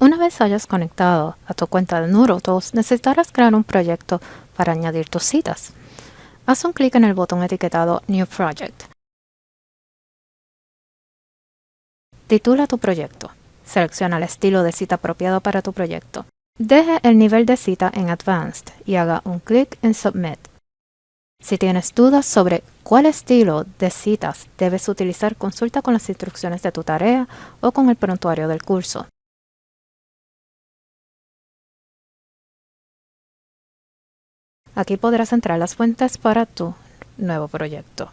Una vez hayas conectado a tu cuenta de Tools, necesitarás crear un proyecto para añadir tus citas. Haz un clic en el botón etiquetado New Project. Titula tu proyecto. Selecciona el estilo de cita apropiado para tu proyecto. Deje el nivel de cita en Advanced y haga un clic en Submit. Si tienes dudas sobre cuál estilo de citas debes utilizar, consulta con las instrucciones de tu tarea o con el prontuario del curso. Aquí podrás entrar las fuentes para tu nuevo proyecto.